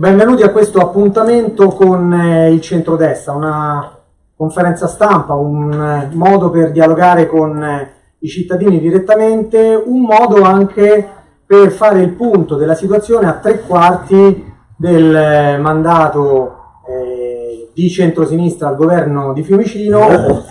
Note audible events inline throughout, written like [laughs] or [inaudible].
Benvenuti a questo appuntamento con eh, il centrodestra, una conferenza stampa, un eh, modo per dialogare con eh, i cittadini direttamente, un modo anche per fare il punto della situazione a tre quarti del mandato eh, di centrosinistra al governo di Fiumicino,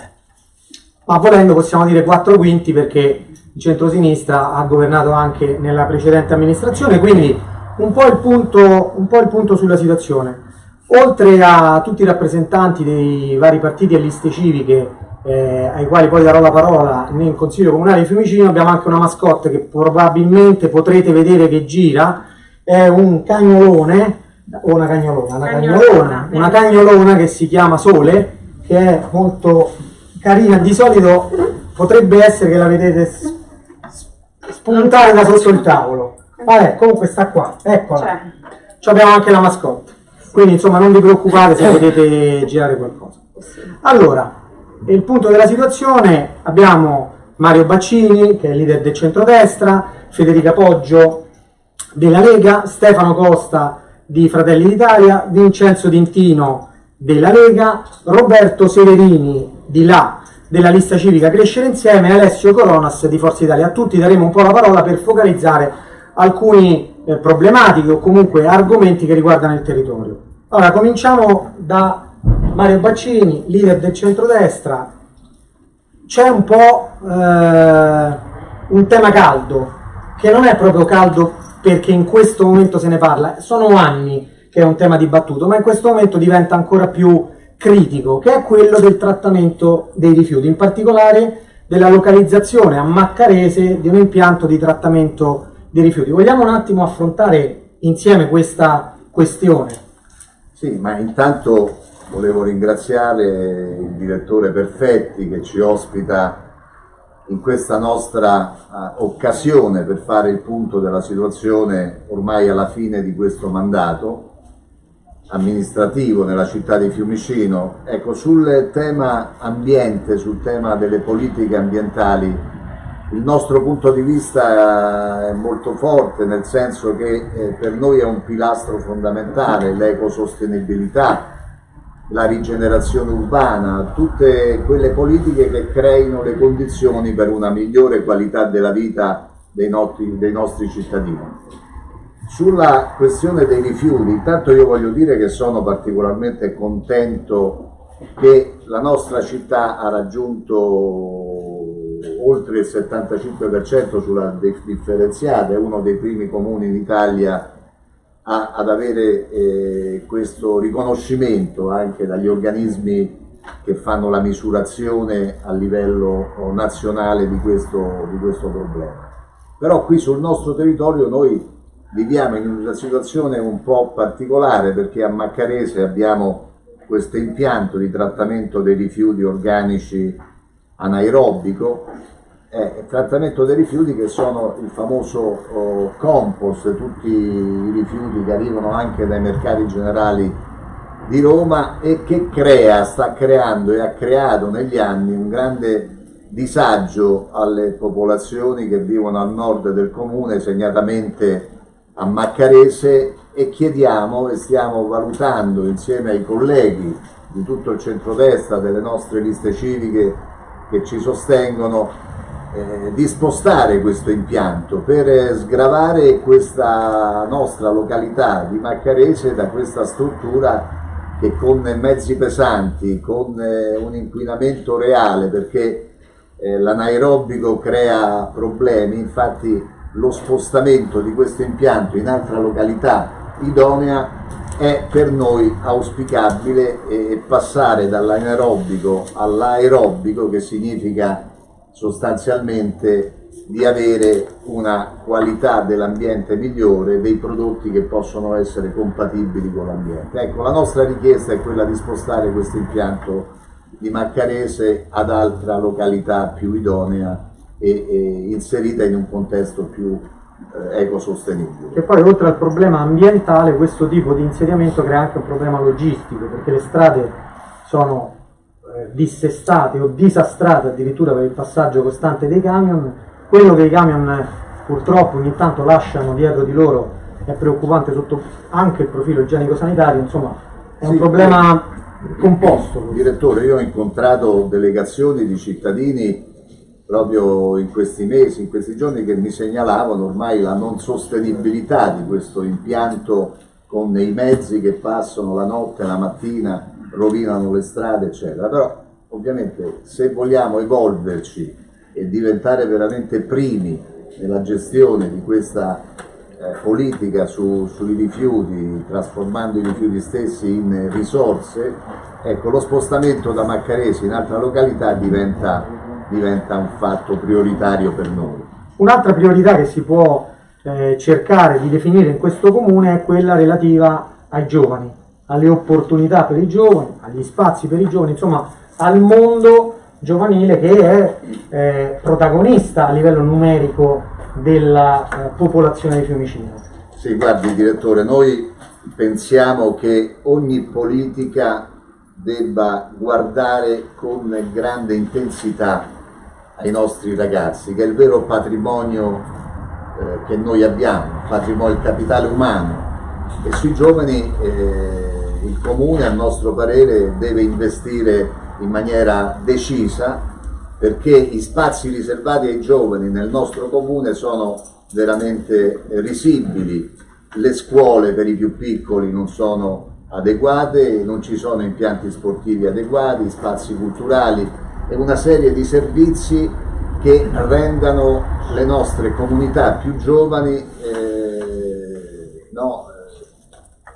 ma volendo possiamo dire quattro quinti perché il centrosinistra ha governato anche nella precedente amministrazione, quindi un po' il punto, po il punto sulla situazione. Oltre a tutti i rappresentanti dei vari partiti e liste civiche, eh, ai quali poi darò la parola nel Consiglio Comunale di Fiumicino, abbiamo anche una mascotte che probabilmente potrete vedere che gira, è un cagnolone, o una cagnolona, una cagnolona, una cagnolona che si chiama Sole, che è molto carina, di solito potrebbe essere che la vedete spuntare da sotto il tavolo. Vabbè, comunque sta qua, eccola. Ci abbiamo anche la mascotte. Quindi insomma non vi preoccupate se [laughs] potete girare qualcosa. Allora, il punto della situazione abbiamo Mario Baccini, che è il leader del centrodestra, Federica Poggio della Lega, Stefano Costa di Fratelli d'Italia, Vincenzo Dintino della Lega, Roberto Severini di là della lista civica Crescere Insieme e Alessio Coronas di Forza Italia. A tutti daremo un po' la parola per focalizzare alcuni eh, problematiche o comunque argomenti che riguardano il territorio. Allora, cominciamo da Mario Baccini, leader del centrodestra. C'è un po' eh, un tema caldo, che non è proprio caldo perché in questo momento se ne parla, sono anni che è un tema dibattuto, ma in questo momento diventa ancora più critico, che è quello del trattamento dei rifiuti, in particolare della localizzazione a Maccarese di un impianto di trattamento dei rifiuti. Vogliamo un attimo affrontare insieme questa questione? Sì, ma intanto volevo ringraziare il direttore Perfetti che ci ospita in questa nostra uh, occasione per fare il punto della situazione ormai alla fine di questo mandato amministrativo nella città di Fiumicino. Ecco, sul tema ambiente, sul tema delle politiche ambientali il nostro punto di vista è molto forte nel senso che eh, per noi è un pilastro fondamentale l'ecosostenibilità, la rigenerazione urbana, tutte quelle politiche che creino le condizioni per una migliore qualità della vita dei nostri, dei nostri cittadini. Sulla questione dei rifiuti, intanto io voglio dire che sono particolarmente contento che la nostra città ha raggiunto oltre il 75% sulla differenziata, è uno dei primi comuni in Italia a, ad avere eh, questo riconoscimento anche dagli organismi che fanno la misurazione a livello nazionale di questo, di questo problema. Però qui sul nostro territorio noi viviamo in una situazione un po' particolare perché a Maccarese abbiamo questo impianto di trattamento dei rifiuti organici anaerobico, eh, trattamento dei rifiuti che sono il famoso oh, compost, tutti i rifiuti che arrivano anche dai mercati generali di Roma e che crea, sta creando e ha creato negli anni un grande disagio alle popolazioni che vivono al nord del comune, segnatamente a Maccarese e chiediamo e stiamo valutando insieme ai colleghi di tutto il centrodestra delle nostre liste civiche che ci sostengono eh, di spostare questo impianto per sgravare questa nostra località di Maccarese da questa struttura che con mezzi pesanti, con eh, un inquinamento reale, perché eh, l'anaerobico crea problemi, infatti lo spostamento di questo impianto in altra località idonea è per noi auspicabile e passare dall'anaerobico all'aerobico che significa sostanzialmente di avere una qualità dell'ambiente migliore, dei prodotti che possono essere compatibili con l'ambiente. Ecco, la nostra richiesta è quella di spostare questo impianto di Maccarese ad altra località più idonea e, e inserita in un contesto più eh, ecosostenibile. Che poi oltre al problema ambientale questo tipo di insediamento crea anche un problema logistico perché le strade sono eh, dissestate o disastrate addirittura per il passaggio costante dei camion, quello che i camion purtroppo ogni tanto lasciano dietro di loro è preoccupante sotto anche il profilo igienico-sanitario, insomma è sì, un problema composto. Direttore, io ho incontrato delegazioni di cittadini proprio in questi mesi, in questi giorni che mi segnalavano ormai la non sostenibilità di questo impianto con i mezzi che passano la notte, la mattina, rovinano le strade, eccetera. Però ovviamente se vogliamo evolverci e diventare veramente primi nella gestione di questa eh, politica su, sui rifiuti, trasformando i rifiuti stessi in risorse, ecco, lo spostamento da Maccaresi in altra località diventa, diventa un fatto prioritario per noi. Un'altra priorità che si può eh, cercare di definire in questo comune è quella relativa ai giovani, alle opportunità per i giovani, agli spazi per i giovani, insomma al mondo giovanile che è eh, protagonista a livello numerico della eh, popolazione di Fiumicino. Sì, guardi direttore, noi pensiamo che ogni politica debba guardare con grande intensità ai nostri ragazzi, che è il vero patrimonio eh, che noi abbiamo, patrimonio, il capitale umano. E sui giovani eh, il comune a nostro parere deve investire in maniera decisa perché i spazi riservati ai giovani nel nostro comune sono veramente risibili, le scuole per i più piccoli non sono adeguate, non ci sono impianti sportivi adeguati, spazi culturali una serie di servizi che rendano le nostre comunità più giovani eh, no,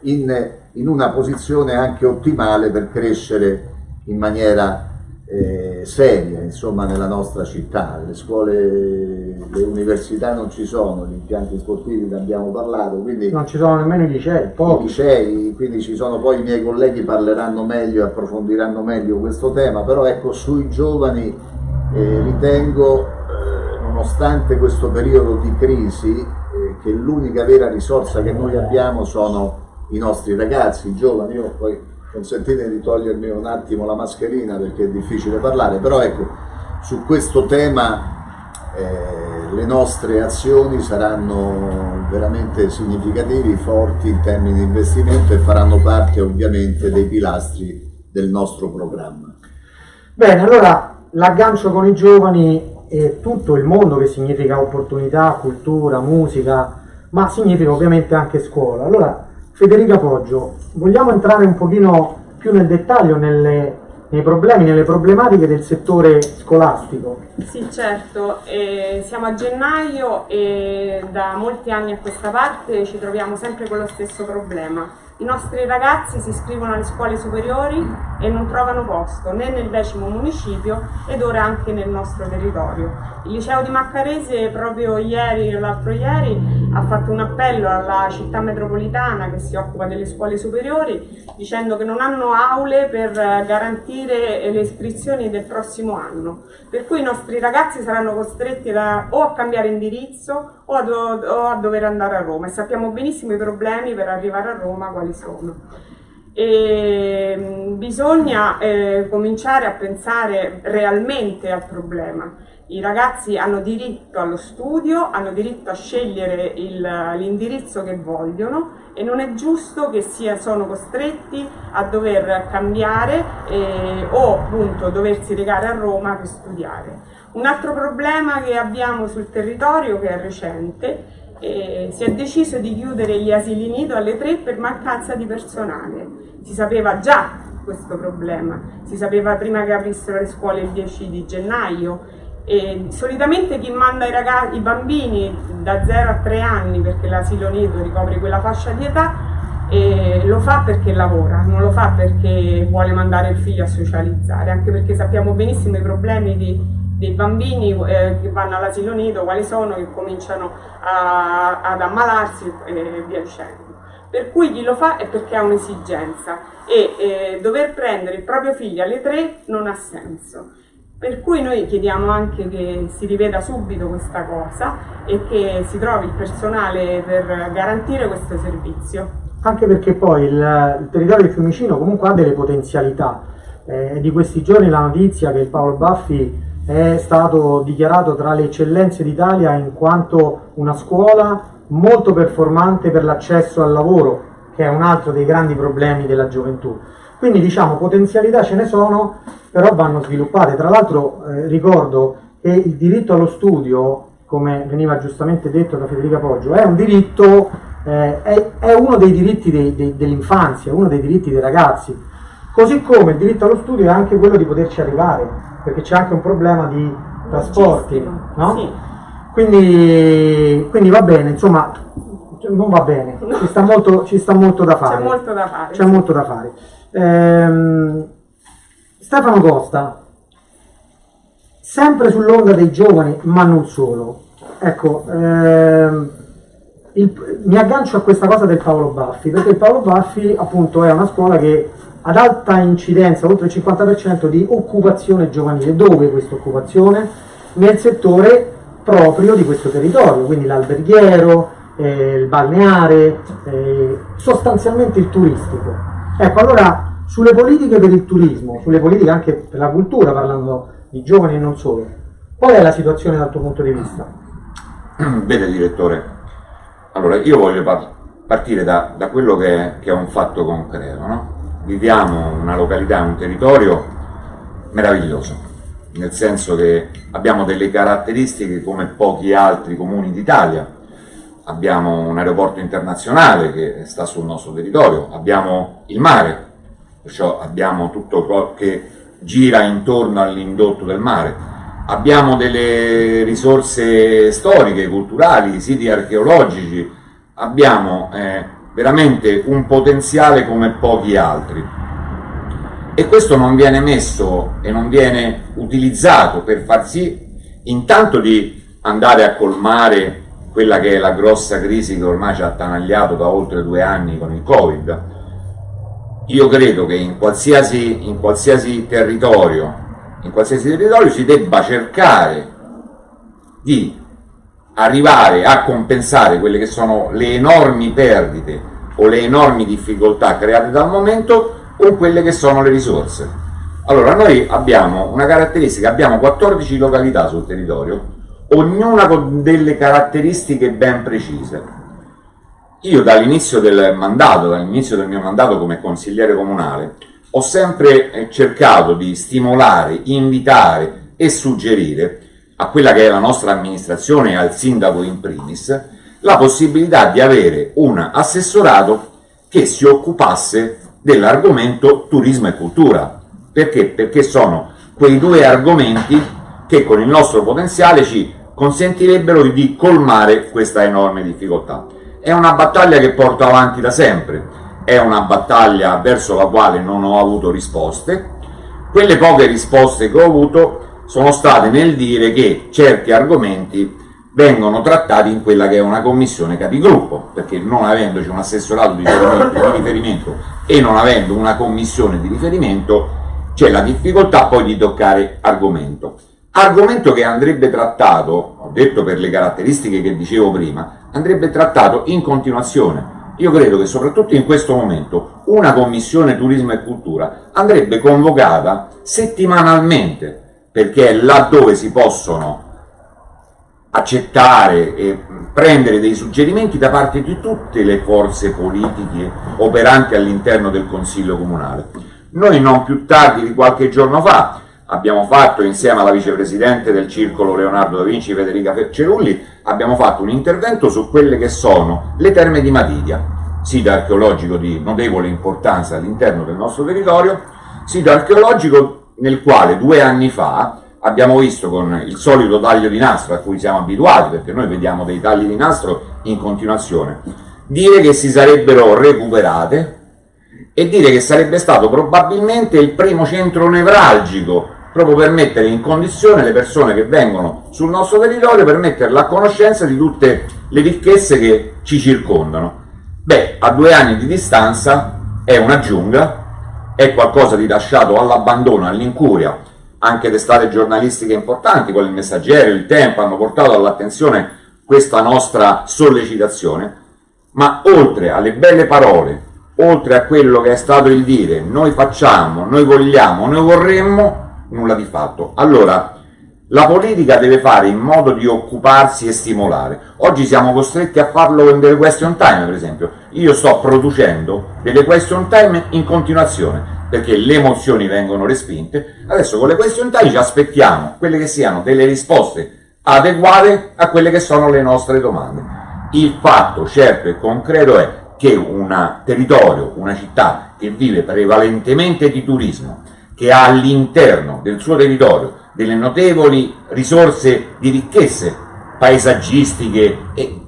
in, in, una posizione anche ottimale per crescere in maniera eh, seria insomma, nella nostra città. Le scuole, le università non ci sono, gli impianti sportivi ne abbiamo parlato. Quindi non ci sono nemmeno i licei, pochi. I licei, quindi ci sono poi i miei colleghi parleranno meglio e approfondiranno meglio questo tema, però ecco sui giovani eh, ritengo, eh, nonostante questo periodo di crisi, eh, che l'unica vera risorsa che noi abbiamo sono i nostri ragazzi, i giovani. Io poi consentite di togliermi un attimo la mascherina perché è difficile parlare, però ecco, su questo tema eh, le nostre azioni saranno veramente significativi, forti in termini di investimento e faranno parte ovviamente dei pilastri del nostro programma. Bene, allora l'aggancio con i giovani e tutto il mondo che significa opportunità, cultura, musica, ma significa ovviamente anche scuola. Allora, Federica Poggio, vogliamo entrare un pochino più nel dettaglio nelle, nei problemi, nelle problematiche del settore scolastico? Sì, certo. Eh, siamo a gennaio e da molti anni a questa parte ci troviamo sempre con lo stesso problema i nostri ragazzi si iscrivono alle scuole superiori e non trovano posto né nel decimo municipio ed ora anche nel nostro territorio. Il liceo di Maccarese proprio ieri o l'altro ieri ha fatto un appello alla città metropolitana che si occupa delle scuole superiori dicendo che non hanno aule per garantire le iscrizioni del prossimo anno. Per cui i nostri ragazzi saranno costretti da, o a cambiare indirizzo o a, do, o a dover andare a Roma e sappiamo benissimo i problemi per arrivare a Roma quali sono. E mm, bisogna eh, cominciare a pensare realmente al problema. I ragazzi hanno diritto allo studio, hanno diritto a scegliere l'indirizzo che vogliono e non è giusto che sia, sono costretti a dover cambiare eh, o appunto doversi recare a Roma per studiare. Un altro problema che abbiamo sul territorio, che è recente, eh, si è deciso di chiudere gli asili nido alle tre per mancanza di personale. Si sapeva già questo problema, si sapeva prima che aprissero le scuole il 10 di gennaio e solitamente chi manda i, ragazzi, i bambini da 0 a 3 anni, perché l'asilo nido ricopre quella fascia di età, lo fa perché lavora, non lo fa perché vuole mandare il figlio a socializzare, anche perché sappiamo benissimo i problemi di dei bambini eh, che vanno all'asilo nido, quali sono, che cominciano a, ad ammalarsi e via dicendo. Per cui chi lo fa è perché ha un'esigenza e eh, dover prendere il proprio figlio alle tre non ha senso. Per cui noi chiediamo anche che si riveda subito questa cosa e che si trovi il personale per garantire questo servizio. Anche perché poi il, il territorio di Fiumicino comunque ha delle potenzialità. Eh, di questi giorni la notizia che il Paolo Baffi è stato dichiarato tra le eccellenze d'Italia in quanto una scuola molto performante per l'accesso al lavoro, che è un altro dei grandi problemi della gioventù. Quindi diciamo potenzialità ce ne sono, però vanno sviluppate. Tra l'altro eh, ricordo che il diritto allo studio, come veniva giustamente detto da Federica Poggio, è un diritto, eh, è, è, uno dei diritti dei, dei, dell'infanzia, uno dei diritti dei ragazzi. Così come il diritto allo studio è anche quello di poterci arrivare, perché c'è anche un problema di trasporti, no? Sì. Quindi, quindi va bene, insomma, non va bene, ci sta molto, ci sta molto da fare. C'è molto da fare. Sì. molto da fare. Ehm, Stefano Costa, sempre sull'onda dei giovani, ma non solo. Ecco, ehm, il, mi aggancio a questa cosa del Paolo Baffi, perché il Paolo Baffi appunto è una scuola che ad alta incidenza, oltre il 50% di occupazione giovanile. Dove questa occupazione? Nel settore proprio di questo territorio, quindi l'alberghiero, eh, il balneare, eh, sostanzialmente il turistico. Ecco, allora sulle politiche per il turismo, sulle politiche anche per la cultura, parlando di giovani e non solo, qual è la situazione dal tuo punto di vista? [clears throat] Vede direttore, allora io voglio partire da, da quello che è, che è, un fatto concreto, no? Viviamo una località, un territorio meraviglioso, nel senso che abbiamo delle caratteristiche come pochi altri comuni d'Italia, abbiamo un aeroporto internazionale che sta sul nostro territorio, abbiamo il mare, perciò abbiamo tutto ciò che gira intorno all'indotto del mare, abbiamo delle risorse storiche, culturali, siti archeologici, abbiamo eh, veramente un potenziale come pochi altri e questo non viene messo e non viene utilizzato per far sì intanto di andare a colmare quella che è la grossa crisi che ormai ci ha attanagliato da oltre due anni con il Covid. Io credo che in qualsiasi, in qualsiasi territorio, in qualsiasi territorio si debba cercare di arrivare a compensare quelle che sono le enormi perdite o le enormi difficoltà create dal momento con quelle che sono le risorse. Allora, noi abbiamo una caratteristica, abbiamo 14 località sul territorio, ognuna con delle caratteristiche ben precise. Io dall'inizio del mandato, dall'inizio del mio mandato come consigliere comunale, ho sempre cercato di stimolare, invitare e suggerire a quella che è la nostra amministrazione e al sindaco in primis, la possibilità di avere un assessorato che si occupasse dell'argomento turismo e cultura. Perché? Perché sono quei due argomenti che con il nostro potenziale ci consentirebbero di colmare questa enorme difficoltà. È una battaglia che porto avanti da sempre, è una battaglia verso la quale non ho avuto risposte. Quelle poche risposte che ho avuto sono state nel dire che certi argomenti vengono trattati in quella che è una commissione capigruppo, perché non avendoci un assessorato di riferimento, e non avendo una commissione di riferimento, c'è la difficoltà poi di toccare argomento. Argomento che andrebbe trattato, ho detto per le caratteristiche che dicevo prima, andrebbe trattato in continuazione. Io credo che soprattutto in questo momento una commissione turismo e cultura andrebbe convocata settimanalmente, perché è laddove si possono accettare e prendere dei suggerimenti da parte di tutte le forze politiche operanti all'interno del Consiglio Comunale. Noi non più tardi di qualche giorno fa abbiamo fatto insieme alla vicepresidente del circolo Leonardo da Vinci, Federica Cerulli, abbiamo fatto un intervento su quelle che sono le terme di Matidia, sito archeologico di notevole importanza all'interno del nostro territorio, sito archeologico nel quale due anni fa abbiamo visto con il solito taglio di nastro a cui siamo abituati, perché noi vediamo dei tagli di nastro in continuazione, dire che si sarebbero recuperate e dire che sarebbe stato probabilmente il primo centro nevralgico proprio per mettere in condizione le persone che vengono sul nostro territorio per metterla a conoscenza di tutte le ricchezze che ci circondano. Beh, a due anni di distanza è una giungla, è qualcosa di lasciato all'abbandono, all'incuria, anche testate giornalistiche importanti, come il Messaggero, il Tempo, hanno portato all'attenzione questa nostra sollecitazione, ma oltre alle belle parole, oltre a quello che è stato il dire, noi facciamo, noi vogliamo, noi vorremmo, nulla di fatto. Allora, La politica deve fare in modo di occuparsi e stimolare. Oggi siamo costretti a farlo in delle question time, per esempio. Io sto producendo delle question time in continuazione perché le mozioni vengono respinte. Adesso con le question time ci aspettiamo quelle che siano delle risposte adeguate a quelle che sono le nostre domande. Il fatto certo e concreto è che un territorio, una città che vive prevalentemente di turismo, che ha all'interno del suo territorio delle notevoli risorse di ricchezze paesaggistiche e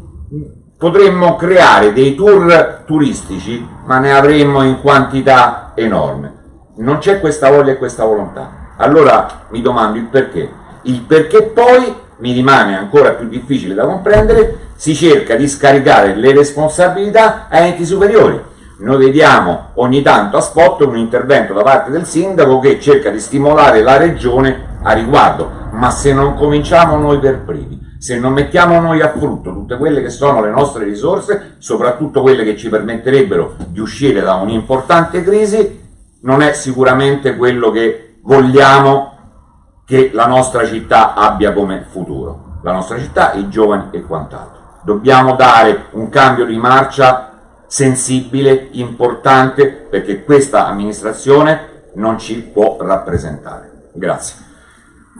potremmo creare dei tour turistici, ma ne avremmo in quantità enorme. Non c'è questa voglia e questa volontà. Allora mi domando il perché. Il perché poi mi rimane ancora più difficile da comprendere, si cerca di scaricare le responsabilità a enti superiori noi vediamo ogni tanto a spot un intervento da parte del sindaco che cerca di stimolare la regione a riguardo, ma se non cominciamo noi per primi, se non mettiamo noi a frutto tutte quelle che sono le nostre risorse, soprattutto quelle che ci permetterebbero di uscire da un'importante crisi, non è sicuramente quello che vogliamo che la nostra città abbia come futuro. La nostra città, i giovani e quant'altro. Dobbiamo dare un cambio di marcia sensibile, importante, perché questa amministrazione non ci può rappresentare. Grazie.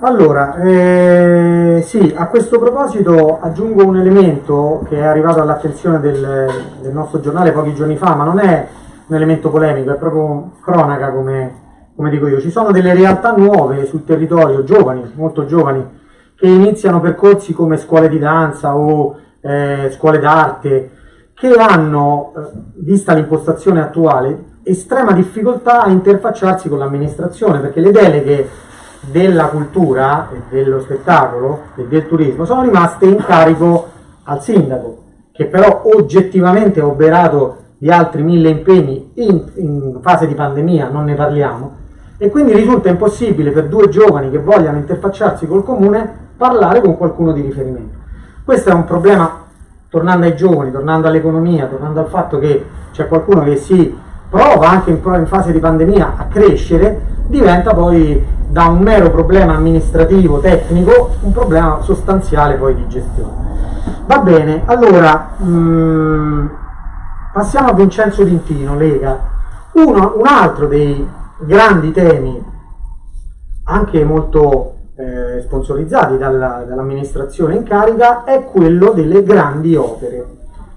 Allora, eh, sì, a questo proposito aggiungo un elemento che è arrivato all'attenzione del, del, nostro giornale pochi giorni fa, ma non è un elemento polemico, è proprio cronaca come, come dico io. Ci sono delle realtà nuove sul territorio, giovani, molto giovani, che iniziano percorsi come scuole di danza o eh, scuole d'arte, che hanno, eh, vista l'impostazione attuale, estrema difficoltà a interfacciarsi con l'amministrazione, perché le deleghe della cultura, dello spettacolo e del turismo sono rimaste in carico al sindaco, che però oggettivamente ha operato di altri mille impegni in, in fase di pandemia, non ne parliamo, e quindi risulta impossibile per due giovani che vogliano interfacciarsi col comune parlare con qualcuno di riferimento. Questo è un problema tornando ai giovani, tornando all'economia, tornando al fatto che c'è qualcuno che si prova anche in, in fase di pandemia a crescere, diventa poi da un mero problema amministrativo, tecnico, un problema sostanziale poi di gestione. Va bene, allora mh, mm, passiamo a Vincenzo Dintino, Lega. Uno, un altro dei grandi temi, anche molto eh, sponsorizzati dalla, dall'amministrazione in carica è quello delle grandi opere.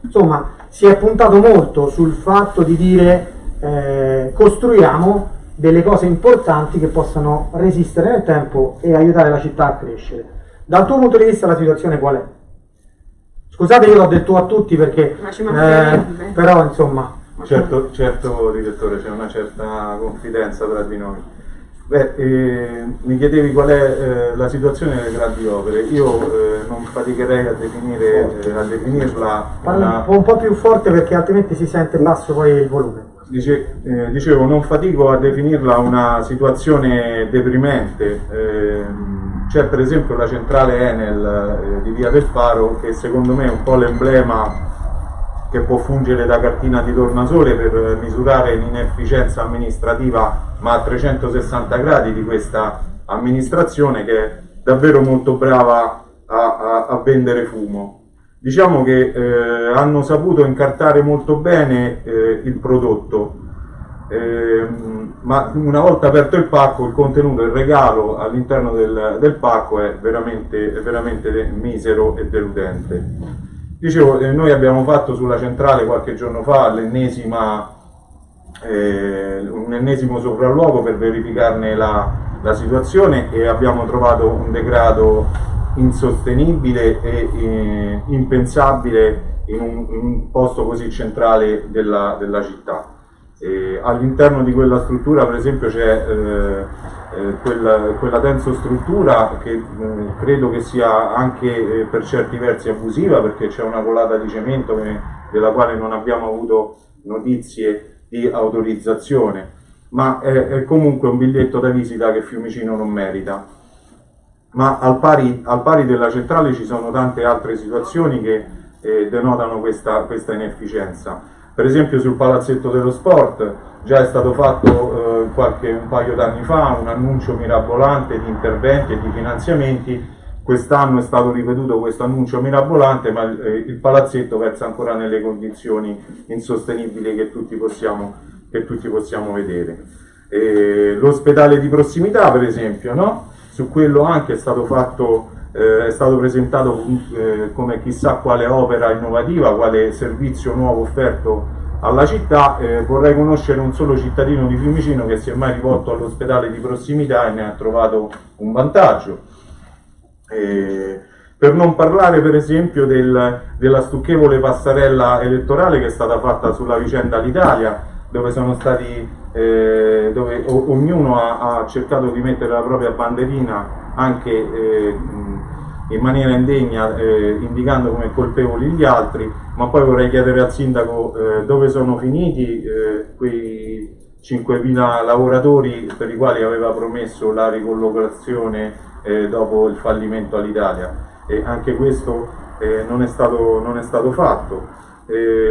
Insomma, si è puntato molto sul fatto di dire eh, costruiamo delle cose importanti che possano resistere nel tempo e aiutare la città a crescere. Dal tuo punto di vista la situazione qual è? Scusate io l'ho detto a tutti perché eh, però insomma certo, certo direttore c'è una certa confidenza tra di noi Beh, eh, mi chiedevi qual è eh, la situazione delle grandi opere. Io eh, non faticherei a, definire, eh, a definirla. Una... un po' più forte perché altrimenti si sente basso poi il volume. Dice, eh, dicevo, non fatico a definirla una situazione deprimente. Ehm, c'è per esempio la centrale Enel eh, di Via del Faro che secondo me è un po' l'emblema che può fungere da cartina di tornasole per misurare l'inefficienza amministrativa ma a 360 gradi di questa amministrazione che è davvero molto brava a, a, a vendere fumo. Diciamo che eh, hanno saputo incartare molto bene eh, il prodotto, eh, ma una volta aperto il pacco il contenuto, il regalo all'interno del, del, pacco è veramente, veramente misero e deludente. Dicevo, eh, noi abbiamo fatto sulla centrale qualche giorno fa l'ennesima, eh, un ennesimo sopralluogo per verificarne la, la, situazione e abbiamo trovato un degrado insostenibile e eh, impensabile in un, in un, posto così centrale della, della città. All'interno di quella struttura per esempio c'è eh, eh, quella, quella tensostruttura che eh, credo che sia anche eh, per certi versi abusiva perché c'è una colata di cemento che, della quale non abbiamo avuto notizie di autorizzazione, ma è, è, comunque un biglietto da visita che Fiumicino non merita. Ma al pari, al pari della centrale ci sono tante altre situazioni che eh, denotano questa, questa inefficienza. Per esempio sul palazzetto dello sport già è stato fatto qualche, un paio d'anni fa un annuncio mirabolante di interventi e di finanziamenti, quest'anno è stato ripetuto questo annuncio mirabolante, ma il, il palazzetto versa ancora nelle condizioni insostenibili che tutti possiamo, che tutti possiamo vedere. l'ospedale di prossimità, per esempio, no? su quello anche è stato fatto eh, è stato presentato eh, come chissà quale opera innovativa, quale servizio nuovo offerto alla città, eh, vorrei conoscere un solo cittadino di Fiumicino che si è mai rivolto all'ospedale di prossimità e ne ha trovato un vantaggio. Eh, per non parlare per esempio del, della stucchevole passarella elettorale che è stata fatta sulla vicenda all'Italia, dove sono stati eh, dove ognuno ha, ha, cercato di mettere la propria banderina anche eh, in maniera indegna eh, indicando come colpevoli gli altri, ma poi vorrei chiedere al sindaco eh, dove sono finiti eh, quei 5.000 lavoratori per i quali aveva promesso la ricollocazione eh, dopo il fallimento all'Italia e anche questo eh, non è, stato, non, è stato, fatto.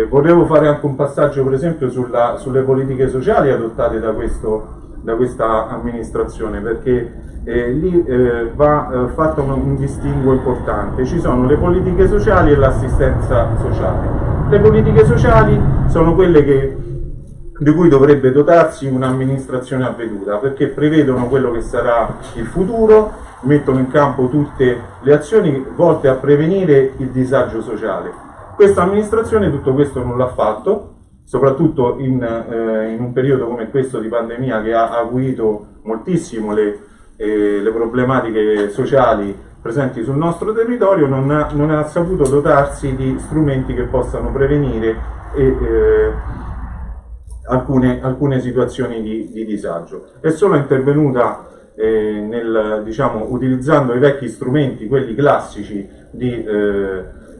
Volevo fare anche un passaggio per esempio sulla, sulle politiche sociali adottate da, questo, da questa amministrazione perché eh, lì eh, va eh, fatto un, un, distinguo importante. Ci sono le politiche sociali e l'assistenza sociale. Le politiche sociali sono quelle che, di cui dovrebbe dotarsi un'amministrazione avveduta, perché prevedono quello che sarà il futuro, mettono in campo tutte le azioni volte a prevenire il disagio sociale. Questa amministrazione tutto questo non l'ha fatto, soprattutto in, eh, in, un periodo come questo di pandemia che ha acuito moltissimo le e le problematiche sociali presenti sul nostro territorio non ha, non ha saputo dotarsi di strumenti che possano prevenire e, eh, alcune, alcune, situazioni di, di, disagio. È solo intervenuta eh, nel, diciamo, utilizzando i vecchi strumenti, quelli classici di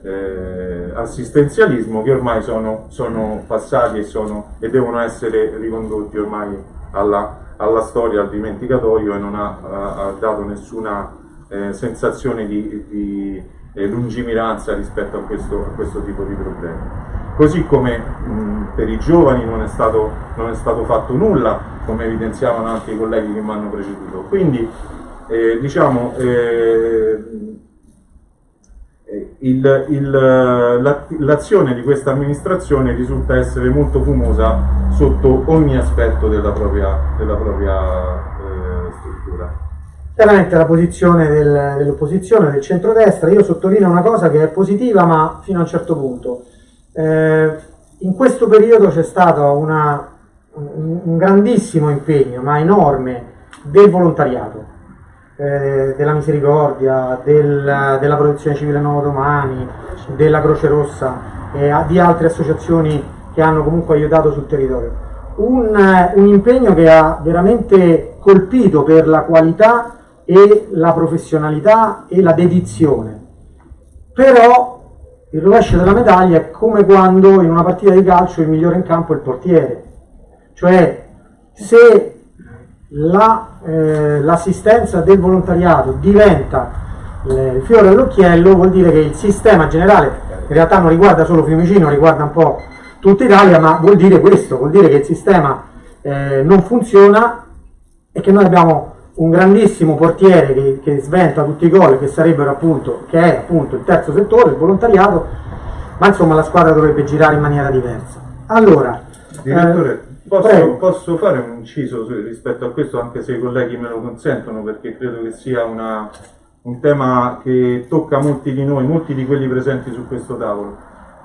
eh, assistenzialismo che ormai sono, sono passati e, sono, e devono essere ricondotti ormai alla alla storia, al dimenticatoio e non ha, ha dato nessuna eh, sensazione di, di eh, lungimiranza rispetto a questo, a questo, tipo di problemi. Così come mh, per i giovani non è, stato, non è, stato, fatto nulla, come evidenziavano anche i colleghi che mi hanno preceduto. Quindi eh, diciamo, eh, l'azione di questa amministrazione risulta essere molto fumosa sotto ogni aspetto della propria, della propria eh, struttura. Chiaramente la posizione del, dell'opposizione, del centrodestra, io sottolineo una cosa che è positiva ma fino a un certo punto. Eh, in questo periodo c'è stato una, un, un grandissimo impegno, ma enorme, del volontariato eh, della Misericordia, del, della Protezione Civile Nuovo Domani, della Croce Rossa e di altre associazioni che hanno comunque aiutato sul territorio. Un, un impegno che ha veramente colpito per la qualità e la professionalità e la dedizione. Però il rovescio della medaglia è come quando in una partita di calcio il migliore in campo è il portiere. Cioè, se l'assistenza la, eh, del volontariato diventa eh, il fiore all'occhiello, vuol dire che il sistema generale, in realtà non riguarda solo Fiumicino, riguarda un po' tutta Italia, ma vuol dire questo, vuol dire che il sistema eh, non funziona e che noi abbiamo un grandissimo portiere che, che sventa tutti i gol, che sarebbero appunto, che è appunto il terzo settore, il volontariato, ma insomma la squadra dovrebbe girare in maniera diversa. Allora, Direttore, Posso, posso, fare un inciso rispetto a questo, anche se i colleghi me lo consentono, perché credo che sia una, un tema che tocca molti di noi, molti di quelli presenti su questo tavolo.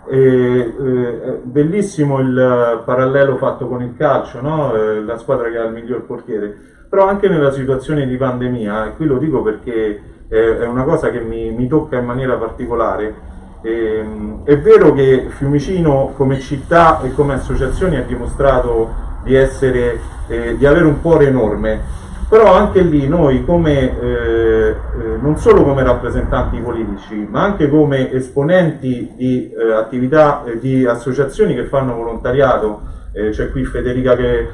E, eh, bellissimo il parallelo fatto con il calcio, no? eh, la squadra che ha il miglior portiere, però anche nella situazione di pandemia, e qui lo dico perché è una cosa che mi, mi tocca in maniera particolare, eh, è vero che Fiumicino come città e come associazione ha dimostrato di, essere, eh, di avere un cuore enorme, però anche lì noi come, eh, eh non solo come rappresentanti politici, ma anche come esponenti di eh, attività, eh, di associazioni che fanno volontariato, c'è qui Federica che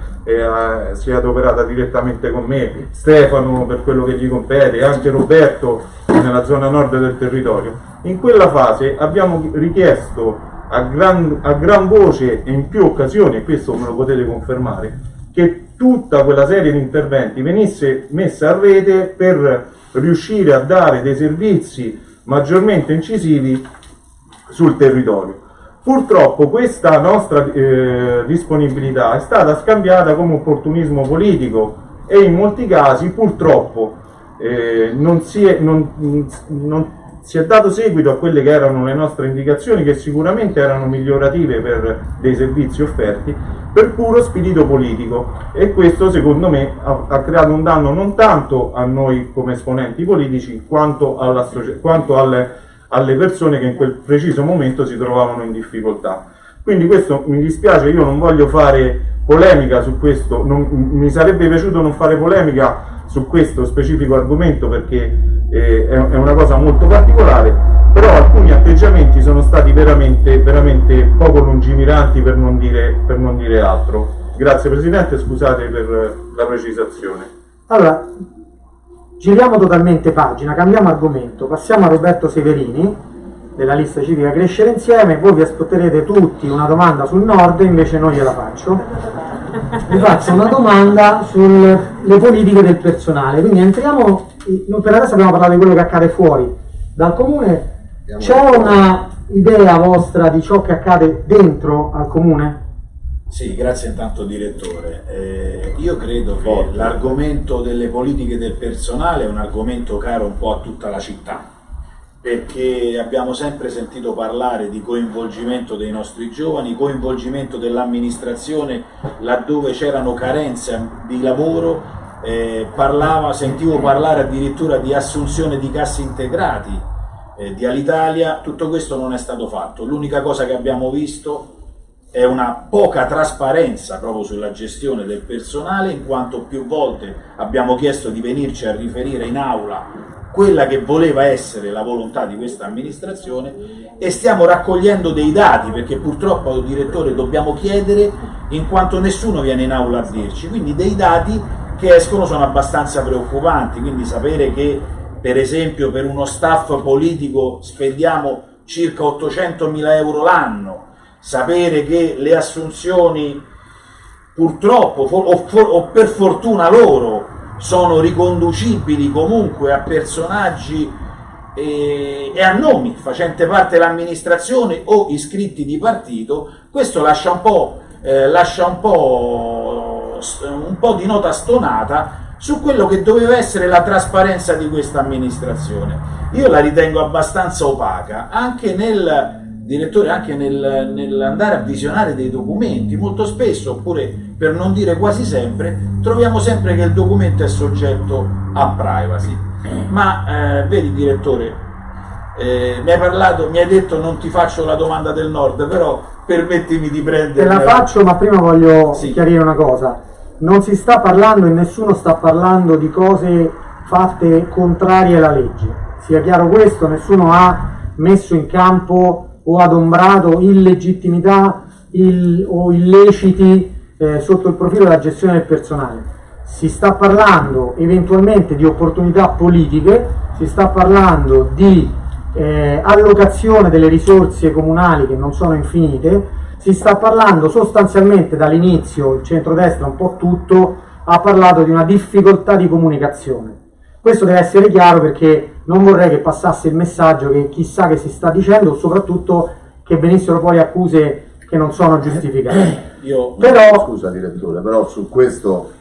si è adoperata direttamente con me, Stefano per quello che gli compete, anche Roberto nella zona nord del territorio in quella fase abbiamo richiesto a gran, a gran voce e in più occasioni, e questo me lo potete confermare, che tutta quella serie di interventi venisse messa a rete per riuscire a dare dei servizi maggiormente incisivi sul territorio. Purtroppo questa nostra eh, disponibilità è stata scambiata come opportunismo politico e in molti casi purtroppo eh, non, si è, non, non, si è, dato seguito a quelle che erano le nostre indicazioni che sicuramente erano migliorative per dei servizi offerti per puro spirito politico. E questo secondo me ha, ha creato un danno non tanto a noi come esponenti politici quanto, quanto alle, alle persone che in quel preciso momento si trovavano in difficoltà. Quindi questo mi dispiace, io non voglio fare polemica su questo, non, mi sarebbe piaciuto non fare polemica su questo specifico argomento perché eh, è, una cosa molto particolare, però alcuni atteggiamenti sono stati veramente, veramente poco lungimiranti per non, dire, per non dire altro. Grazie Presidente, scusate per la precisazione. Allora, giriamo totalmente pagina, cambiamo argomento, passiamo a Roberto Severini della lista civica Crescere Insieme, voi vi aspetterete tutti una domanda sul nord, invece non gliela faccio. Vi faccio una domanda sulle politiche del personale, quindi entriamo, per adesso abbiamo parlato di quello che accade fuori dal comune, c'è una idea vostra di ciò che accade dentro al comune? Sì, grazie intanto direttore. Eh, io credo che l'argomento delle politiche del personale è un argomento caro un po' a tutta la città perché abbiamo sempre sentito parlare di coinvolgimento dei nostri giovani, coinvolgimento dell'amministrazione laddove c'erano carenze di lavoro, eh, parlava, sentivo parlare addirittura di assunzione di cassi integrati eh, di Alitalia, tutto questo non è stato fatto. L'unica cosa che abbiamo visto è una poca trasparenza proprio sulla gestione del personale, in quanto più volte abbiamo chiesto di venirci a riferire in aula quella che voleva essere la volontà di questa amministrazione e stiamo raccogliendo dei dati perché purtroppo direttore dobbiamo chiedere in quanto nessuno viene in aula a dirci. Quindi dei dati che escono sono abbastanza preoccupanti quindi sapere che per esempio per uno staff politico spendiamo circa 800 mila euro l'anno sapere che le assunzioni purtroppo o, o per fortuna loro sono riconducibili comunque a personaggi e, e a nomi facenti parte dell'amministrazione o iscritti di partito, questo lascia un po', eh, lascia un po', un po' di nota stonata su quello che doveva essere la trasparenza di questa amministrazione. Io la ritengo abbastanza opaca, anche nel direttore anche nel, nell'andare a visionare dei documenti, molto spesso, oppure per non dire quasi sempre, troviamo sempre che il documento è soggetto a privacy. Ma eh, vedi direttore, eh, mi hai parlato, mi hai detto non ti faccio la domanda del nord, però permettimi di prendere... Te la faccio, ma prima voglio sì. chiarire una cosa. Non si sta parlando e nessuno sta parlando di cose fatte contrarie alla legge. Sia chiaro questo, nessuno ha messo in campo o adombrato illegittimità il, o illeciti eh, sotto il profilo della gestione del personale. Si sta parlando eventualmente di opportunità politiche, si sta parlando di eh, allocazione delle risorse comunali che non sono infinite, si sta parlando sostanzialmente dall'inizio, il centrodestra un po' tutto, ha parlato di una difficoltà di comunicazione. Questo deve essere chiaro perché non vorrei che passasse il messaggio che chissà che si sta dicendo, soprattutto che venissero poi accuse che non sono giustificate. [coughs] Io, però, scusa direttore, però su questo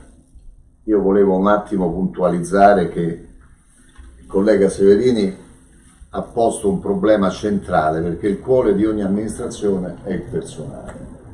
io volevo un attimo puntualizzare che il collega Severini ha posto un problema centrale perché il cuore di ogni amministrazione è il personale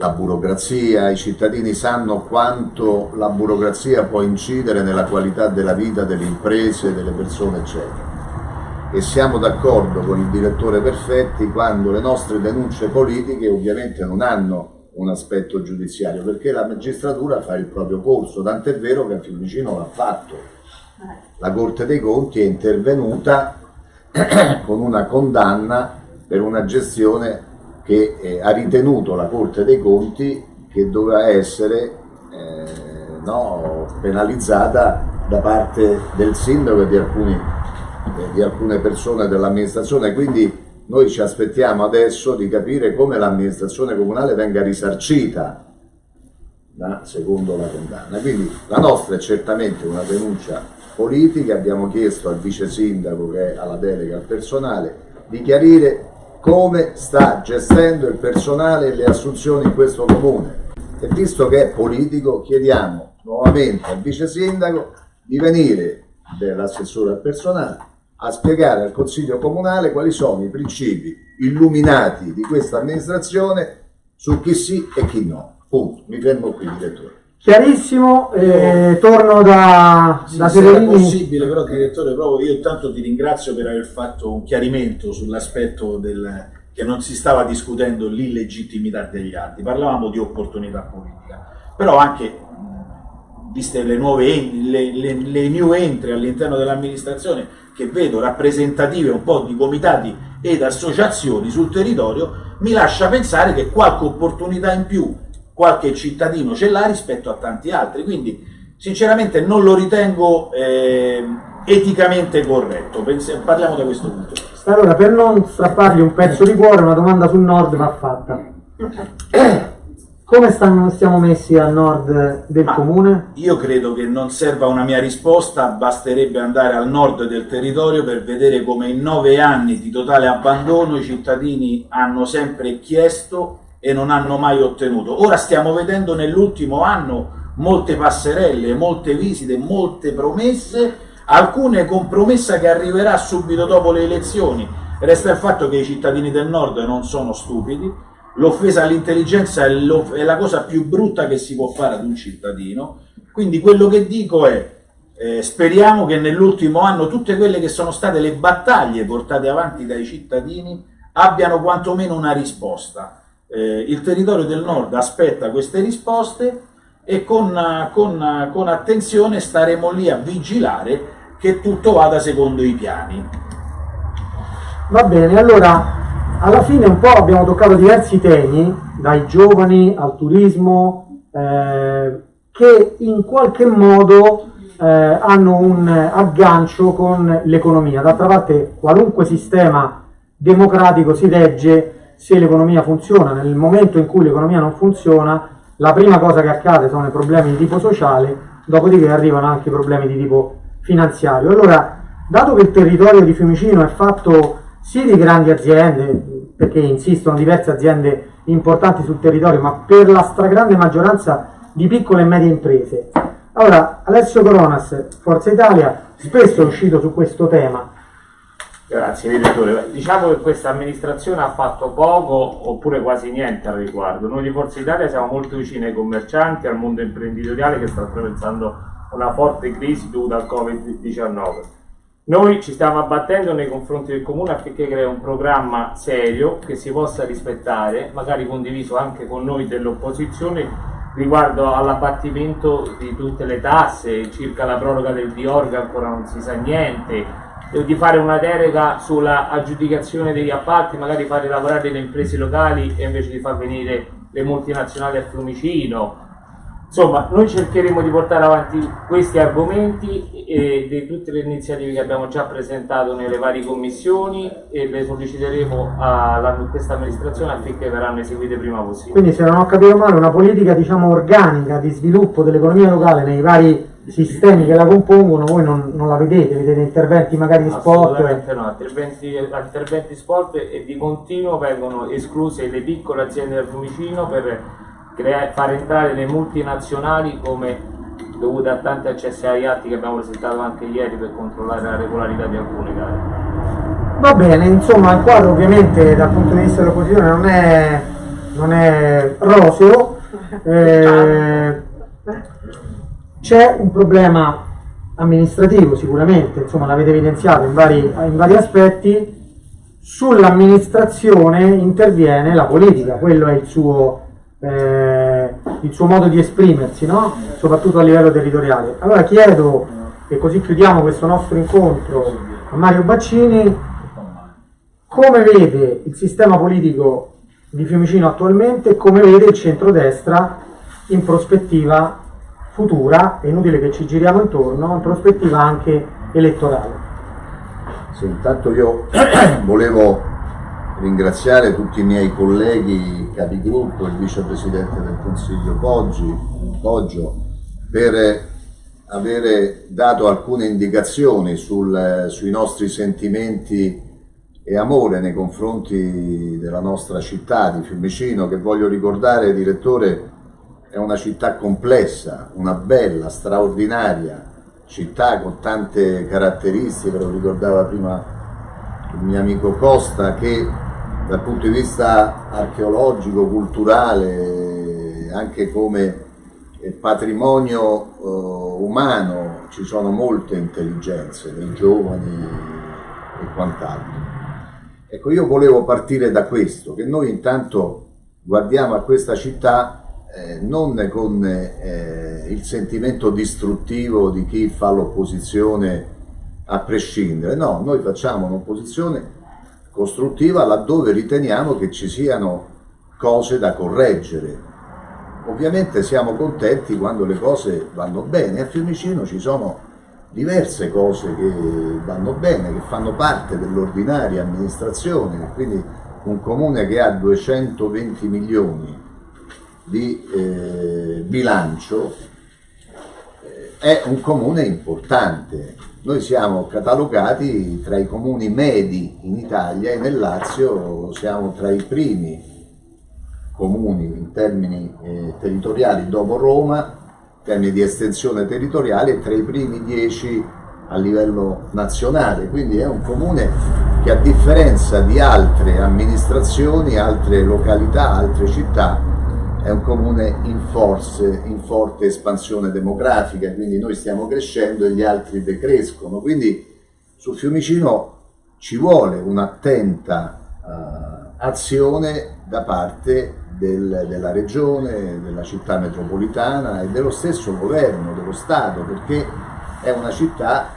la burocrazia, i cittadini sanno quanto la burocrazia può incidere nella qualità della vita delle imprese, delle persone, eccetera. E siamo d'accordo con il direttore Perfetti quando le nostre denunce politiche ovviamente non hanno un aspetto giudiziario, perché la magistratura fa il proprio corso, tant'è vero che a Fiumicino l'ha fatto. La Corte dei Conti è intervenuta [clears throat] con una condanna per una gestione che eh, ha ritenuto la Corte dei Conti che doveva essere eh, no, penalizzata da parte del sindaco e di, alcuni, eh, di alcune persone dell'amministrazione. Quindi noi ci aspettiamo adesso di capire come l'amministrazione comunale venga risarcita secondo la condanna. Quindi la nostra è certamente una denuncia politica, abbiamo chiesto al vice sindaco che è alla delega al personale di chiarire come sta gestendo il personale e le assunzioni in questo comune e visto che è politico chiediamo nuovamente al vice sindaco di venire dell'assessore al personale a spiegare al Consiglio Comunale quali sono i principi illuminati di questa amministrazione su chi sì e chi no. Punto. Mi fermo qui, direttore. Chiarissimo, eh, torno da, sì, da se Severini. possibile, però direttore, proprio io intanto ti ringrazio per aver fatto un chiarimento sull'aspetto del che non si stava discutendo l'illegittimità degli atti, parlavamo di opportunità politica, però anche viste le nuove le, le, le new entry all'interno dell'amministrazione che vedo rappresentative un po' di comitati ed associazioni sul territorio, mi lascia pensare che qualche opportunità in più qualche cittadino ce l'ha rispetto a tanti altri, quindi sinceramente non lo ritengo eh, eticamente corretto, Pens parliamo da questo punto di vista. Allora, per non strappargli un pezzo di cuore, una domanda sul nord va fatta. Come stanno, stiamo messi al nord del Ma comune? Io credo che non serva una mia risposta, basterebbe andare al nord del territorio per vedere come in nove anni di totale abbandono i cittadini hanno sempre chiesto e non hanno mai ottenuto. Ora stiamo vedendo nell'ultimo anno molte passerelle, molte visite, molte promesse, alcune con promessa che arriverà subito dopo le elezioni. Resta il fatto che i cittadini del nord non sono stupidi, l'offesa all'intelligenza è, è, la cosa più brutta che si può fare ad un cittadino, quindi quello che dico è eh, speriamo che nell'ultimo anno tutte quelle che sono state le battaglie portate avanti dai cittadini abbiano quantomeno una risposta. Eh, il territorio del nord aspetta queste risposte e con, con, con attenzione staremo lì a vigilare che tutto vada secondo i piani. Va bene, allora alla fine un po' abbiamo toccato diversi temi, dai giovani al turismo, eh, che in qualche modo eh, hanno un aggancio con l'economia. D'altra parte qualunque sistema democratico si regge se l'economia funziona. Nel momento in cui l'economia non funziona, la prima cosa che accade sono i problemi di tipo sociale, dopodiché arrivano anche i problemi di tipo finanziario. Allora, dato che il territorio di Fiumicino è fatto sì di grandi aziende, perché insistono diverse aziende importanti sul territorio, ma per la stragrande maggioranza di piccole e medie imprese. Allora, Alessio Coronas, Forza Italia, spesso è uscito su questo tema. Grazie direttore. Diciamo che questa amministrazione ha fatto poco oppure quasi niente al riguardo. Noi di Forza Italia siamo molto vicini ai commercianti, al mondo imprenditoriale che sta attraversando una forte crisi dovuta al Covid-19 noi ci stiamo abbattendo nei confronti del comune affinché crei un programma serio che si possa rispettare, magari condiviso anche con noi dell'opposizione, riguardo all'abbattimento di tutte le tasse, circa la proroga del Diorga ancora non si sa niente, di fare una delega sulla aggiudicazione degli appalti, magari fare lavorare le imprese locali e invece di far venire le multinazionali a Fiumicino, Insomma, noi cercheremo di portare avanti questi argomenti e di tutte le iniziative che abbiamo già presentato nelle varie commissioni e le solleciteremo a questa amministrazione affinché verranno eseguite prima possibile. Quindi se non ho capito male una politica diciamo organica di sviluppo dell'economia locale nei vari sistemi che la compongono, voi non, non la vedete, vedete interventi magari di sport? Assolutamente no, interventi, interventi sport e di continuo vengono escluse le piccole aziende del Fiumicino per far entrare le multinazionali come dovute a tanti accessi agli atti che abbiamo presentato anche ieri per controllare la regolarità di alcune gare. Va bene, insomma il quadro ovviamente dal punto di vista dell'opposizione non è, non è roseo, [laughs] eh, c'è un problema amministrativo sicuramente, insomma l'avete evidenziato in vari, in vari aspetti, sull'amministrazione interviene la politica, quello è il suo eh, il suo modo di esprimersi, no? soprattutto a livello territoriale. Allora chiedo, e così chiudiamo questo nostro incontro, a Mario Baccini, come vede il sistema politico di Fiumicino attualmente e come vede il centrodestra in prospettiva futura, è inutile che ci giriamo intorno, in prospettiva anche elettorale. Sì, intanto io [clears throat] volevo ringraziare tutti i miei colleghi capigruppo, il vicepresidente del Consiglio Poggi, Poggio, per avere dato alcune indicazioni sul, sui nostri sentimenti e amore nei confronti della nostra città di Fiumicino, che voglio ricordare, direttore, è una città complessa, una bella, straordinaria città con tante caratteristiche, lo ricordava prima il mio amico Costa, che dal punto di vista archeologico, culturale, anche come patrimonio eh, umano ci sono molte intelligenze dei giovani e quant'altro. Ecco, io volevo partire da questo, che noi intanto guardiamo a questa città eh, non con eh, il sentimento distruttivo di chi fa l'opposizione a prescindere, no, noi facciamo un'opposizione costruttiva laddove riteniamo che ci siano cose da correggere. Ovviamente siamo contenti quando le cose vanno bene, a Fiumicino ci sono diverse cose che vanno bene, che fanno parte dell'ordinaria amministrazione, quindi un comune che ha 220 milioni di eh, bilancio eh, è un comune importante. Noi siamo catalogati tra i comuni medi in Italia e nel Lazio siamo tra i primi comuni in termini eh, territoriali dopo Roma termini di estensione territoriale è tra i primi dieci a livello nazionale, quindi è un comune che a differenza di altre amministrazioni, altre località, altre città, è un comune in, forze, in forte espansione demografica, quindi noi stiamo crescendo e gli altri decrescono, quindi su Fiumicino ci vuole un'attenta uh, azione da parte del, della regione, della città metropolitana e dello stesso governo, dello Stato, perché è una città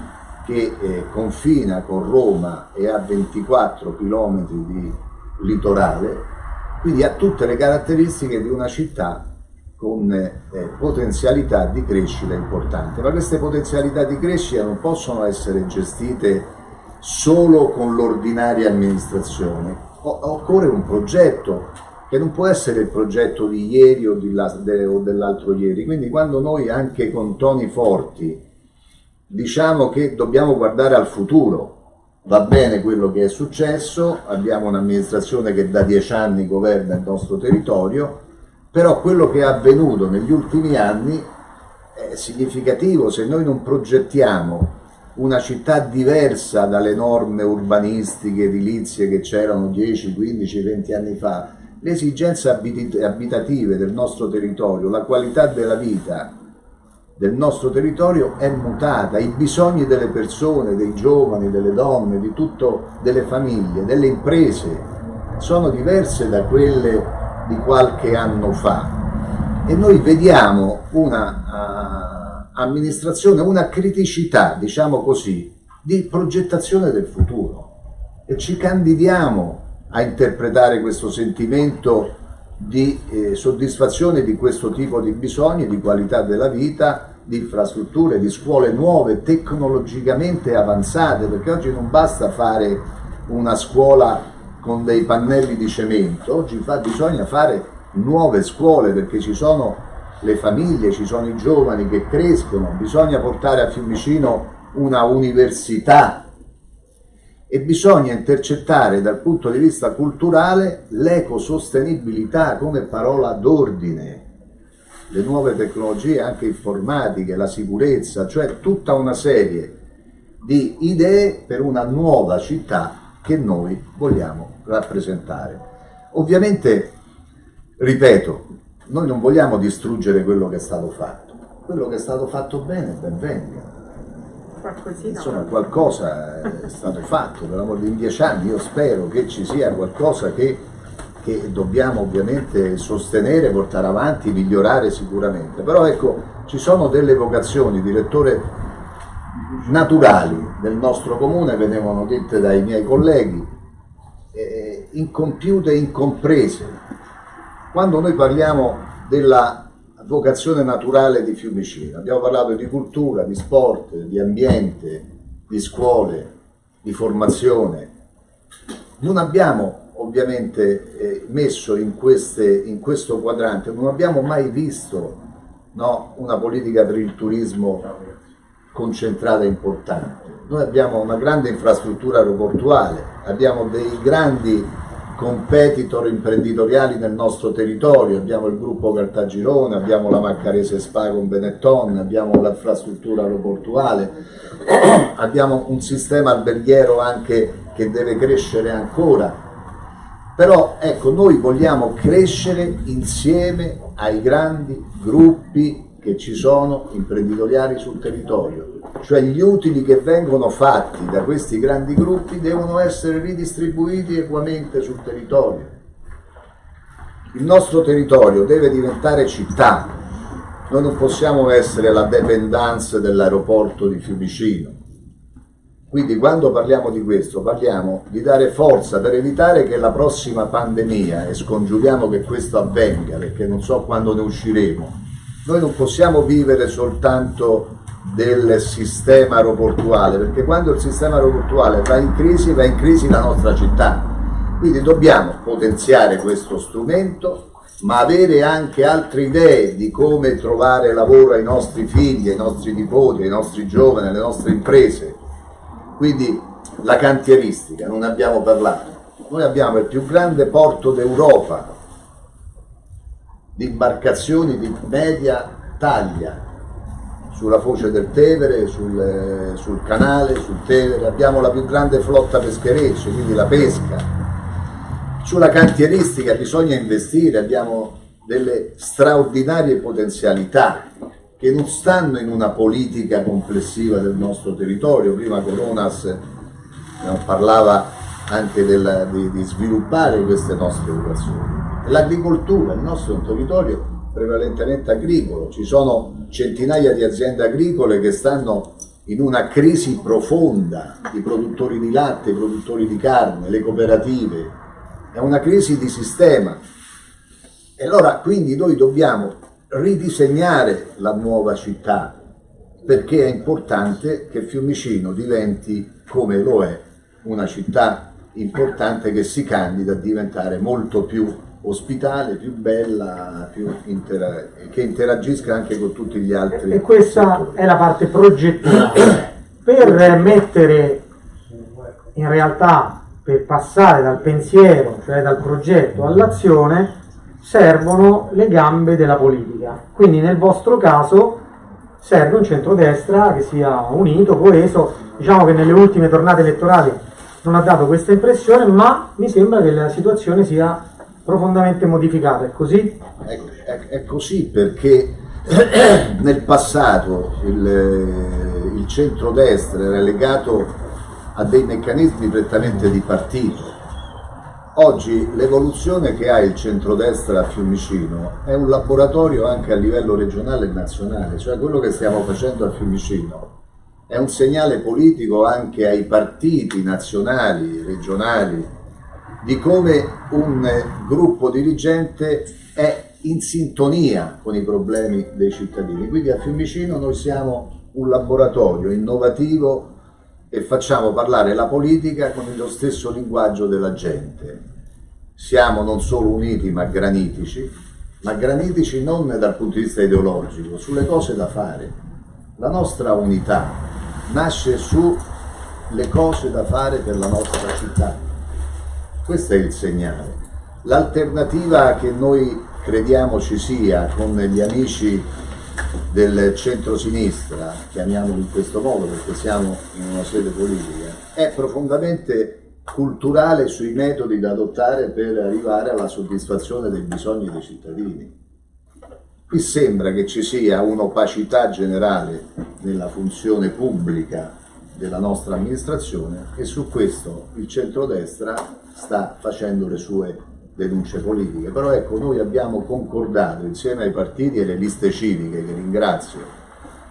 che eh, confina con Roma e ha 24 km di litorale, quindi ha tutte le caratteristiche di una città con eh, potenzialità di crescita importante, ma queste potenzialità di crescita non possono essere gestite solo con l'ordinaria amministrazione, o occorre un progetto che non può essere il progetto di ieri o, dell'altro ieri. Quindi quando noi anche con toni forti diciamo che dobbiamo guardare al futuro, va bene quello che è successo, abbiamo un'amministrazione che da dieci anni governa il nostro territorio, però quello che è avvenuto negli ultimi anni è significativo, se noi non progettiamo una città diversa dalle norme urbanistiche, edilizie che c'erano 10, 15, 20 anni fa, le esigenze abitative del nostro territorio, la qualità della vita del nostro territorio è mutata, i bisogni delle persone, dei giovani, delle donne, di tutto, delle famiglie, delle imprese sono diverse da quelle di qualche anno fa. E noi vediamo una uh, amministrazione, una criticità, diciamo così, di progettazione del futuro. E ci candidiamo a interpretare questo sentimento di eh, soddisfazione di questo tipo di bisogni, di qualità della vita, di infrastrutture, di scuole nuove, tecnologicamente avanzate, perché oggi non basta fare una scuola con dei pannelli di cemento, oggi fa, bisogna fare nuove scuole perché ci sono le famiglie, ci sono i giovani che crescono, bisogna portare a Fiumicino una università e bisogna intercettare dal punto di vista culturale l'ecosostenibilità come parola d'ordine, le nuove tecnologie anche informatiche, la sicurezza, cioè tutta una serie di idee per una nuova città che noi vogliamo rappresentare. Ovviamente, ripeto, noi non vogliamo distruggere quello che è stato fatto, quello che è stato fatto bene ben venga Qualcosina. Insomma, qualcosa è stato fatto, per l'amor di dieci anni, io spero che ci sia qualcosa che, che dobbiamo ovviamente sostenere, portare avanti, migliorare sicuramente. Però ecco, ci sono delle vocazioni, direttore, naturali del nostro comune, venivano dette dai miei colleghi, eh, incompiute e incomprese. Quando noi parliamo della vocazione naturale di Fiumicino. Abbiamo parlato di cultura, di sport, di ambiente, di scuole, di formazione. Non abbiamo ovviamente eh, messo in, queste, in, questo quadrante, non abbiamo mai visto no, una politica per il turismo concentrata e importante. Noi abbiamo una grande infrastruttura aeroportuale, abbiamo dei grandi competitor imprenditoriali nel nostro territorio, abbiamo il gruppo Cartagirone, abbiamo la Maccarese Spa con Benetton, abbiamo l'infrastruttura aeroportuale, [clears throat] abbiamo un sistema alberghiero anche che deve crescere ancora. Però ecco, noi vogliamo crescere insieme ai grandi gruppi che ci sono imprenditoriali sul territorio, cioè gli utili che vengono fatti da questi grandi gruppi devono essere ridistribuiti equamente sul territorio. Il nostro territorio deve diventare città, noi non possiamo essere la dependance dell'aeroporto di Fiumicino. Quindi quando parliamo di questo parliamo di dare forza per evitare che la prossima pandemia, e scongiuriamo che questo avvenga perché non so quando ne usciremo, noi non possiamo vivere soltanto del sistema aeroportuale, perché quando il sistema aeroportuale va in crisi, va in crisi la nostra città. Quindi dobbiamo potenziare questo strumento, ma avere anche altre idee di come trovare lavoro ai nostri figli, ai nostri nipoti, ai nostri giovani, alle nostre imprese. Quindi la cantieristica, non abbiamo parlato. Noi abbiamo il più grande porto d'Europa, di imbarcazioni di media taglia sulla foce del Tevere, sul, sul, canale, sul Tevere, abbiamo la più grande flotta peschereccia, quindi la pesca. Sulla cantieristica bisogna investire, abbiamo delle straordinarie potenzialità che non stanno in una politica complessiva del nostro territorio. Prima Coronas parlava anche della, di, di sviluppare queste nostre vocazioni L'agricoltura, il nostro è un territorio prevalentemente agricolo, ci sono centinaia di aziende agricole che stanno in una crisi profonda, i produttori di latte, i produttori di carne, le cooperative, è una crisi di sistema. E allora quindi noi dobbiamo ridisegnare la nuova città perché è importante che Fiumicino diventi, come lo è, una città importante che si candida a diventare molto più ospitale, più bella, più intera che interagisca anche con tutti gli altri. E questa settori. è la parte progettiva. [coughs] per mettere in realtà, per passare dal pensiero, cioè dal progetto all'azione, servono le gambe della politica. Quindi nel vostro caso serve un centrodestra che sia unito, coeso. Diciamo che nelle ultime tornate elettorali non ha dato questa impressione, ma mi sembra che la situazione sia profondamente modificata, è così? È, è, è così perché [clears throat] nel passato il, il centrodestra era legato a dei meccanismi prettamente di partito. Oggi l'evoluzione che ha il centrodestra a Fiumicino è un laboratorio anche a livello regionale e nazionale, cioè quello che stiamo facendo a Fiumicino è un segnale politico anche ai partiti nazionali, regionali, di come un gruppo dirigente è in sintonia con i problemi dei cittadini. Quindi a Fiumicino noi siamo un laboratorio innovativo e facciamo parlare la politica con lo stesso linguaggio della gente. Siamo non solo uniti ma granitici, ma granitici non dal punto di vista ideologico, sulle cose da fare. La nostra unità nasce sulle cose da fare per la nostra città questo è il segnale. L'alternativa che noi crediamo ci sia con gli amici del centro-sinistra, chiamiamolo in questo modo perché siamo in una sede politica, è profondamente culturale sui metodi da adottare per arrivare alla soddisfazione dei bisogni dei cittadini. Qui sembra che ci sia un'opacità generale nella funzione pubblica della nostra amministrazione e su questo il centrodestra sta facendo le sue denunce politiche. Però ecco, noi abbiamo concordato insieme ai partiti e alle liste civiche, che ringrazio,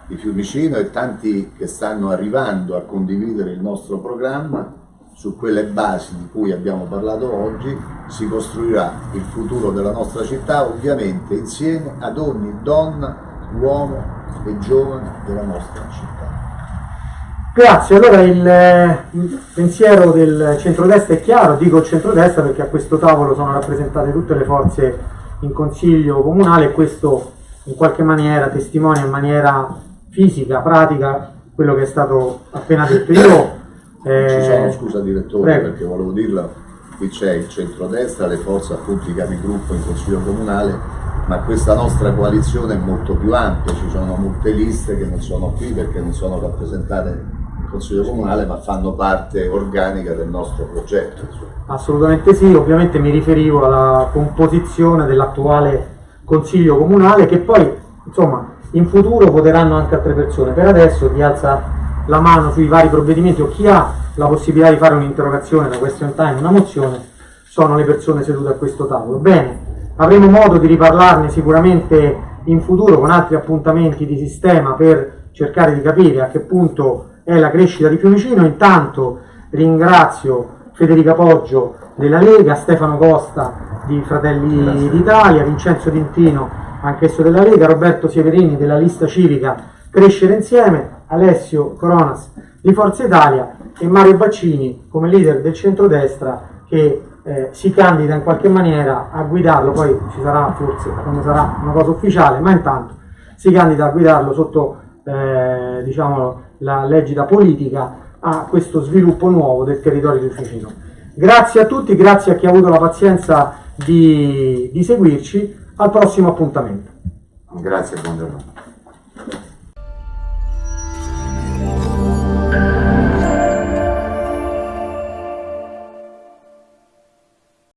di Fiumicino e tanti che stanno arrivando a condividere il nostro programma, su quelle basi di cui abbiamo parlato oggi si costruirà il futuro della nostra città, ovviamente insieme ad ogni donna, uomo e giovane della nostra città. Grazie, allora il, pensiero del centrodestra è chiaro, dico centrodestra perché a questo tavolo sono rappresentate tutte le forze in consiglio comunale e questo in qualche maniera testimonia in maniera fisica, pratica, quello che è stato appena detto. Io, eh, Ci sono, scusa direttore, prego. perché volevo dirla, qui c'è il centrodestra, le forze appunto i capigruppo in consiglio comunale, ma questa nostra coalizione è molto più ampia, ci sono molte liste che non sono qui perché non sono rappresentate consiglio comunale, ma fanno parte organica del nostro progetto. Assolutamente sì, ovviamente mi riferivo alla composizione dell'attuale consiglio comunale che poi insomma in futuro voteranno anche altre persone. Per adesso chi alza la mano sui vari provvedimenti o chi ha la possibilità di fare un'interrogazione, una question time, una mozione, sono le persone sedute a questo tavolo. Bene, avremo modo di riparlarne sicuramente in futuro con altri appuntamenti di sistema per cercare di capire a che punto è la crescita di Fiumicino. Intanto ringrazio Federica Poggio della Lega, Stefano Costa di Fratelli d'Italia, Vincenzo Dintino, anch'esso della Lega, Roberto Sieverini della lista civica Crescere Insieme, Alessio Coronas di Forza Italia e Mario Baccini come leader del centrodestra che eh, si candida in qualche maniera a guidarlo, poi ci sarà forse quando sarà una cosa ufficiale, ma intanto si candida a guidarlo sotto eh, diciamo, la legida politica a questo sviluppo nuovo del territorio di Fiumicino. Grazie a tutti, grazie a chi ha avuto la pazienza di, di seguirci, al prossimo appuntamento. Grazie, buongiorno.